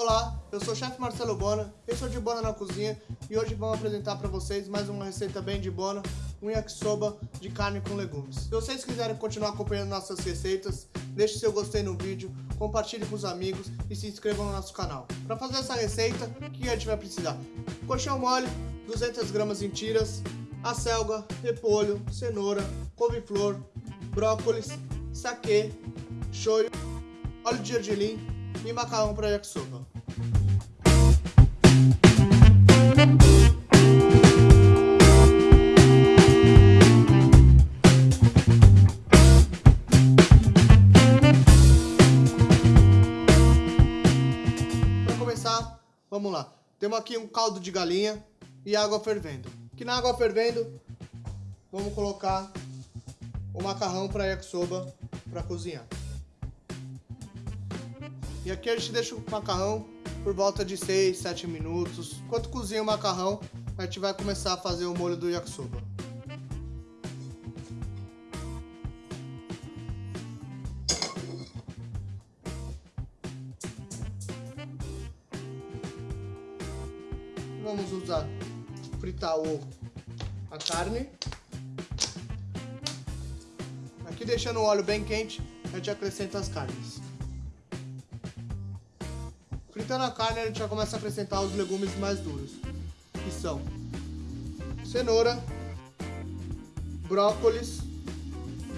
Olá, eu sou o chefe Marcelo Bona, eu sou de Bona na Cozinha e hoje vamos apresentar para vocês mais uma receita bem de Bona, um yakisoba de carne com legumes. Se vocês quiserem continuar acompanhando nossas receitas, deixe seu gostei no vídeo, compartilhe com os amigos e se inscrevam no nosso canal. Para fazer essa receita, o que a gente vai precisar? Colchão mole, 200 gramas em tiras, acelga, repolho, cenoura, couve-flor, brócolis, saquê, shoyu, óleo de gergelim e macarrão para yakisoba. Para começar, vamos lá. Temos aqui um caldo de galinha e água fervendo. Aqui na água fervendo, vamos colocar o macarrão para yakisoba para cozinhar. E aqui a gente deixa o macarrão por volta de 6, 7 minutos. Enquanto cozinha o macarrão, a gente vai começar a fazer o molho do yakisoba. Vamos usar, fritar o, a carne. Aqui deixando o óleo bem quente, a gente acrescenta as carnes. Fritando a carne, a gente já começa a acrescentar os legumes mais duros, que são cenoura, brócolis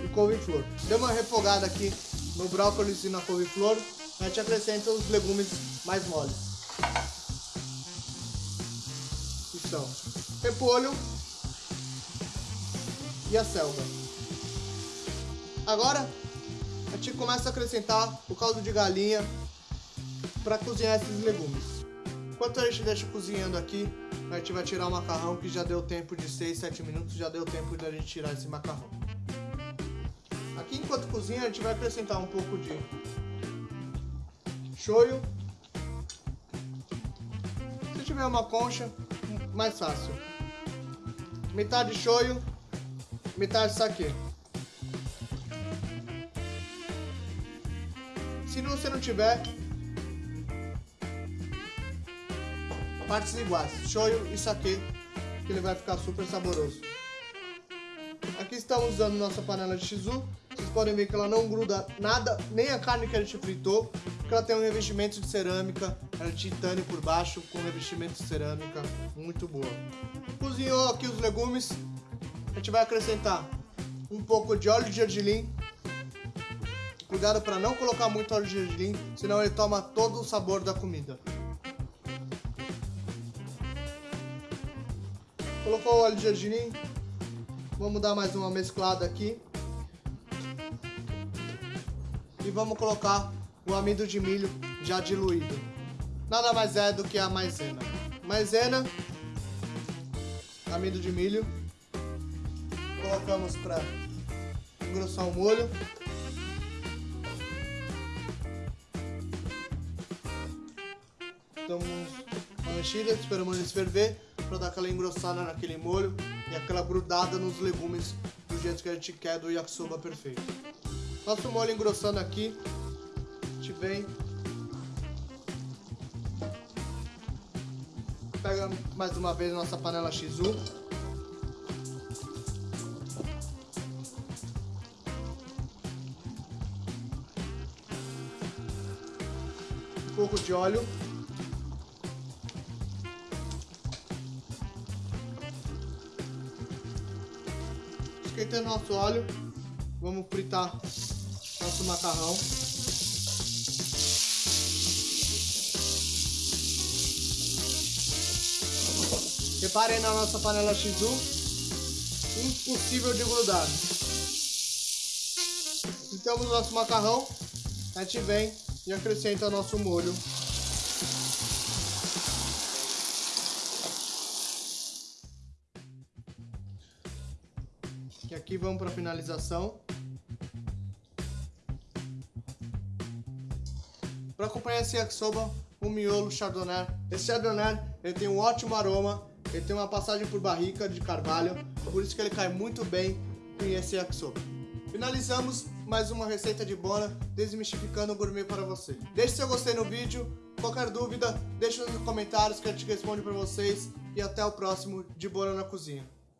e couve-flor. Deu uma refogada aqui no brócolis e na couve-flor, a gente acrescenta os legumes mais moles. Que são repolho e a selga. Agora, a gente começa a acrescentar o caldo de galinha para cozinhar esses legumes. Enquanto a gente deixa cozinhando aqui, a gente vai tirar o macarrão que já deu tempo de 6, 7 minutos, já deu tempo de a gente tirar esse macarrão. Aqui enquanto cozinha, a gente vai acrescentar um pouco de shoyu. Se tiver uma concha, mais fácil. Metade shoyu, metade saquê. Se você não tiver, partes iguais, shoyu e saquê, que ele vai ficar super saboroso. Aqui estamos usando nossa panela de shizu. Vocês podem ver que ela não gruda nada, nem a carne que a gente fritou, porque ela tem um revestimento de cerâmica, ela é titânio por baixo, com revestimento de cerâmica, muito boa. Cozinhou aqui os legumes, a gente vai acrescentar um pouco de óleo de gergelim. Cuidado para não colocar muito óleo de gergelim, senão ele toma todo o sabor da comida. Colocou o óleo de gergelim. Vamos dar mais uma mesclada aqui. E vamos colocar o amido de milho já diluído. Nada mais é do que a maisena. Maisena, amido de milho. Colocamos para engrossar o molho. Damos uma mexida, esperamos ele ferver para dar aquela engrossada naquele molho e aquela grudada nos legumes do jeito que a gente quer do yakisoba perfeito. Nosso molho engrossando aqui, a gente vem, pega mais uma vez nossa panela Shizu, um pouco de óleo esquentando nosso óleo, vamos fritar nosso macarrão. Reparem na nossa panela Shizu, impossível de grudar. Então o nosso macarrão, a gente vem e acrescenta nosso molho E aqui vamos para a finalização. Para acompanhar esse yakisoba, um miolo chardonnay. Esse chardonnay ele tem um ótimo aroma, ele tem uma passagem por barrica de carvalho, por isso que ele cai muito bem com esse yakisoba. Finalizamos mais uma receita de bona, desmistificando o gourmet para você. Deixe seu gostei no vídeo, Qualquer dúvida, deixa nos comentários que a gente responde para vocês. E até o próximo De Bona na Cozinha.